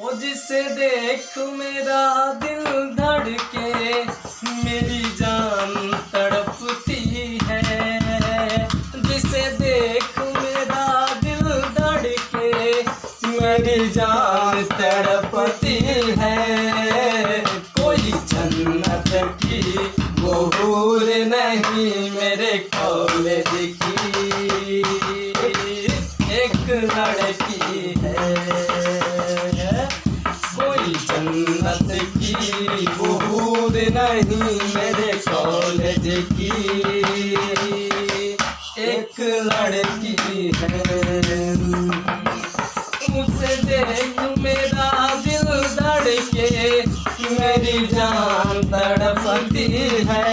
ओ जिसे देख मेरा दिल धड़के, मेरी जान तड़पती है। जिसे देख मेरा दिल धड़के, मेरी जान तड़पती है। कोई जन्नत की वो हूर नहीं मेरे कॉलेज की एक लड़की है। जन्नत की बूंद नहीं मेरे कॉलेज की। एक लड़की है। मुझे देख मेरा दिल धड़के, मेरी जान तड़पती है।